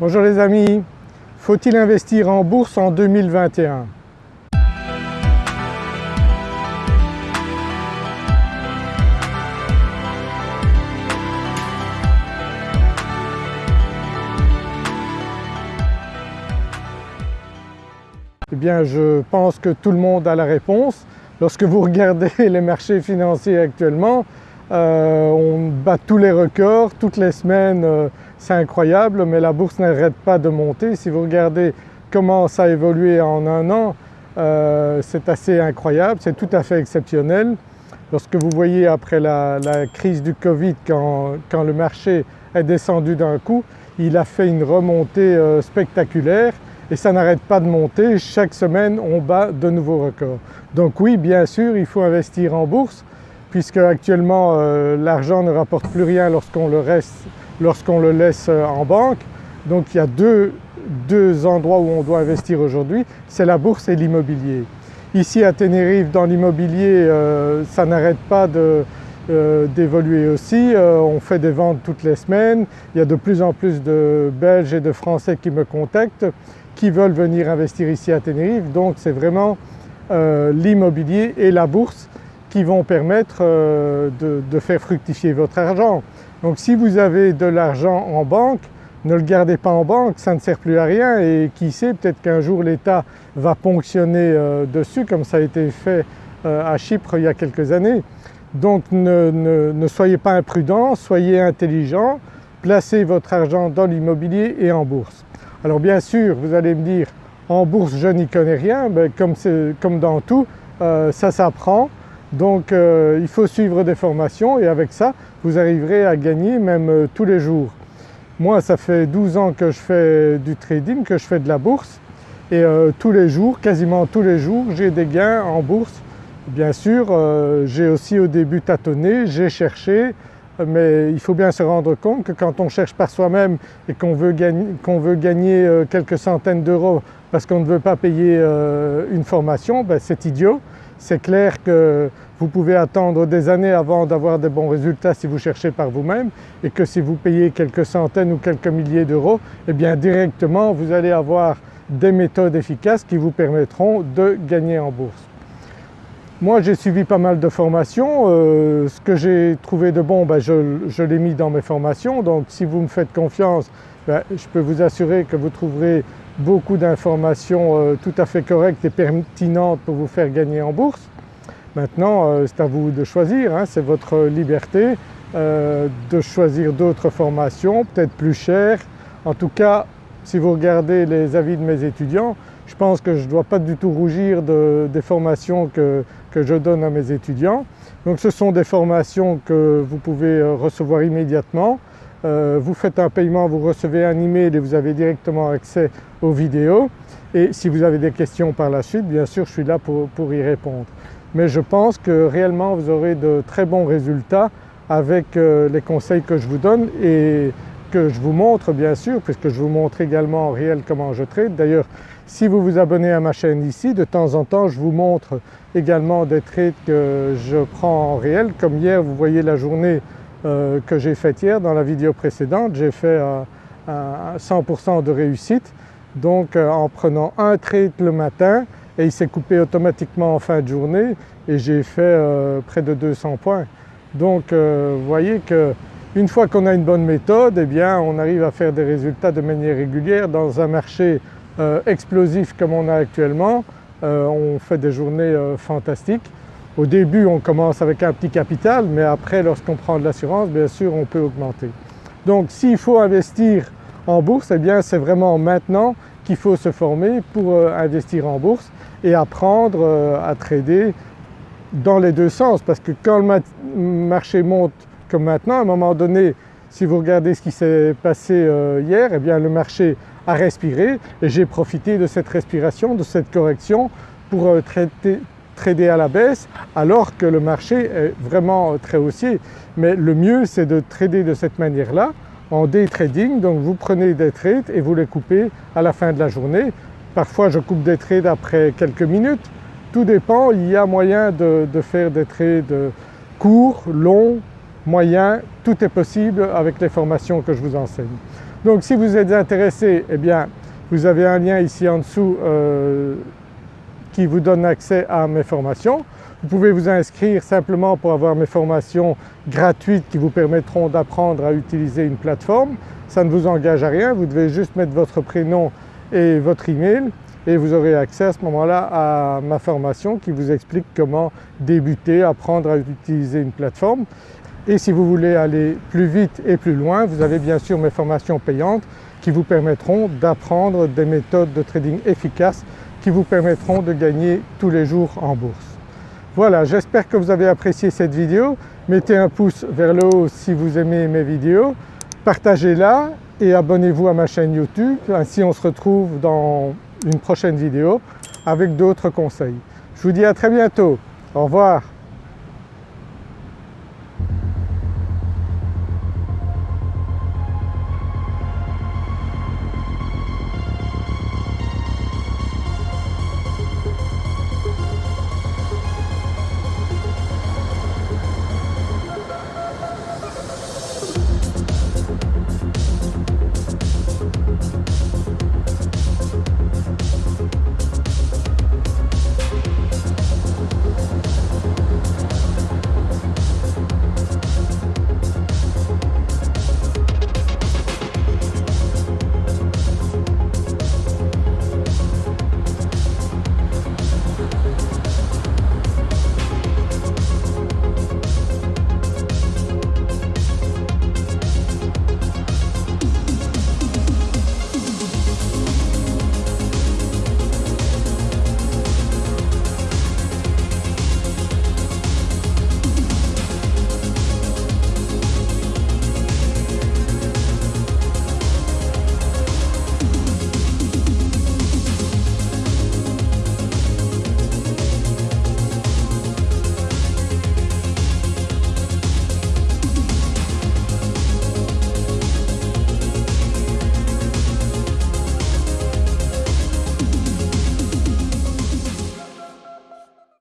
Bonjour les amis, faut-il investir en bourse en 2021 Eh bien je pense que tout le monde a la réponse. Lorsque vous regardez les marchés financiers actuellement, euh, on bat tous les records, toutes les semaines euh, c'est incroyable mais la bourse n'arrête pas de monter. Si vous regardez comment ça a évolué en un an, euh, c'est assez incroyable, c'est tout à fait exceptionnel. Lorsque vous voyez après la, crise du Covid quand, quand, le marché est descendu d'un coup, il a fait une remontée spectaculaire et ça n'arrête pas de monter, chaque semaine on bat de nouveaux records. Donc oui bien sûr il faut investir en bourse puisque actuellement euh, l'argent ne rapporte plus rien lorsqu'on le, laisse euh, en banque. Donc il y a deux, endroits où on doit investir aujourd'hui, c'est la bourse et l'immobilier. Ici à Tenerife dans l'immobilier euh, ça n'arrête pas d'évoluer aussi, on fait des ventes toutes les semaines, il y a de plus en plus de Belges et de Français qui me contactent qui veulent venir investir ici à Tenerife. Donc c'est vraiment l'immobilier et la bourse qui vont permettre euh, de, faire fructifier votre argent. Donc si vous avez de l'argent en banque, ne le gardez pas en banque, ça ne sert plus à rien et qui sait peut-être qu'un jour l'État va ponctionner euh, dessus comme ça a été fait à Chypre il y a quelques années. Donc ne, soyez pas imprudents, soyez intelligents, placez votre argent dans l'immobilier et en bourse. Alors bien sûr vous allez me dire en bourse je n'y connais rien, mais comme, comme dans tout euh, ça s'apprend donc euh, il faut suivre des formations et avec ça vous arriverez à gagner même euh, tous les jours. Moi ça fait 12 ans que je fais du trading, que je fais de la bourse et tous les jours, quasiment tous les jours j'ai des gains en bourse. Bien sûr j'ai aussi au début tâtonné, j'ai cherché, mais il faut bien se rendre compte que quand on cherche par soi-même et qu'on veut, gagner, euh, quelques centaines d'euros parce qu'on ne veut pas payer euh, une formation, ben c'est idiot. C'est clair que vous pouvez attendre des années avant d'avoir des bons résultats si vous cherchez par vous-même et que si vous payez quelques centaines ou quelques milliers d'euros, eh bien directement vous allez avoir des méthodes efficaces qui vous permettront de gagner en bourse. Moi j'ai suivi pas mal de formations, euh, ce que j'ai trouvé de bon ben, je, l'ai mis dans mes formations donc si vous me faites confiance je peux vous assurer que vous trouverez beaucoup d'informations euh, tout à fait correctes et pertinentes pour vous faire gagner en bourse. Maintenant euh, c'est à vous de choisir, hein, c'est votre liberté de choisir d'autres formations peut-être plus chères. En tout cas si vous regardez les avis de mes étudiants je pense que je ne dois pas du tout rougir des formations que, je donne à mes étudiants. Donc ce sont des formations que vous pouvez euh, recevoir immédiatement. Euh, vous faites un paiement, vous recevez un email et vous avez directement accès aux vidéos. Et si vous avez des questions par la suite, bien sûr je suis là pour, y répondre. Mais je pense que réellement vous aurez de très bons résultats avec euh, les conseils que je vous donne et que je vous montre bien sûr puisque je vous montre également en réel comment je trade. D'ailleurs si vous vous abonnez à ma chaîne ici, de temps en temps je vous montre également des trades que je prends en réel. Comme hier, vous voyez la journée euh, que j'ai faite hier dans la vidéo précédente, j'ai fait 100% de réussite. Donc euh, en prenant un trade le matin et il s'est coupé automatiquement en fin de journée et j'ai fait euh, près de 200 points. Donc vous voyez qu'une fois qu'on a une bonne méthode, eh bien on arrive à faire des résultats de manière régulière dans un marché explosif comme on a actuellement, on fait des journées fantastiques. Au début on commence avec un petit capital mais après lorsqu'on prend de l'assurance bien sûr on peut augmenter. Donc s'il faut investir en bourse eh bien c'est vraiment maintenant qu'il faut se former pour investir en bourse et apprendre à trader dans les deux sens parce que quand le marché monte comme maintenant à un moment donné si vous regardez ce qui s'est passé hier eh bien le marché à respirer et j'ai profité de cette respiration, de cette correction pour euh, trader à la baisse alors que le marché est vraiment très haussier. Mais le mieux c'est de trader de cette manière-là en day trading, donc vous prenez des trades et vous les coupez à la fin de la journée. Parfois je coupe des trades après quelques minutes, tout dépend, il y a moyen de, de faire des trades courts, longs, moyens, tout est possible avec les formations que je vous enseigne. Donc si vous êtes intéressé, eh bien vous avez un lien ici en dessous euh, qui vous donne accès à mes formations. Vous pouvez vous inscrire simplement pour avoir mes formations gratuites qui vous permettront d'apprendre à utiliser une plateforme. Ça ne vous engage à rien, vous devez juste mettre votre prénom et votre email et vous aurez accès à ce moment-là à ma formation qui vous explique comment débuter, apprendre à utiliser une plateforme. Et si vous voulez aller plus vite et plus loin, vous avez bien sûr mes formations payantes qui vous permettront d'apprendre des méthodes de trading efficaces qui vous permettront de gagner tous les jours en bourse. Voilà, j'espère que vous avez apprécié cette vidéo. Mettez un pouce vers le haut si vous aimez mes vidéos, partagez-la et abonnez-vous à ma chaîne YouTube. Ainsi on se retrouve dans une prochaine vidéo avec d'autres conseils. Je vous dis à très bientôt. Au revoir.